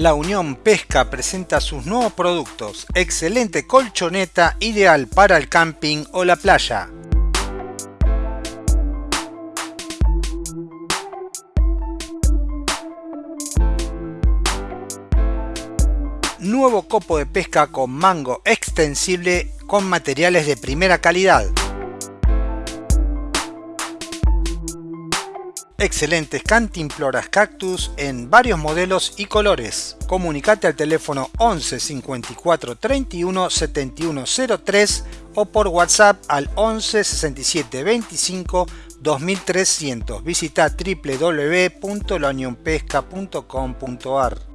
La Unión Pesca presenta sus nuevos productos. Excelente colchoneta ideal para el camping o la playa. Nuevo copo de pesca con mango extensible con materiales de primera calidad. Excelentes cantimploras cactus en varios modelos y colores. Comunicate al teléfono 11 54 31 71 03 o por WhatsApp al 11 67 25 2300. Visita www.launionpesca.com.ar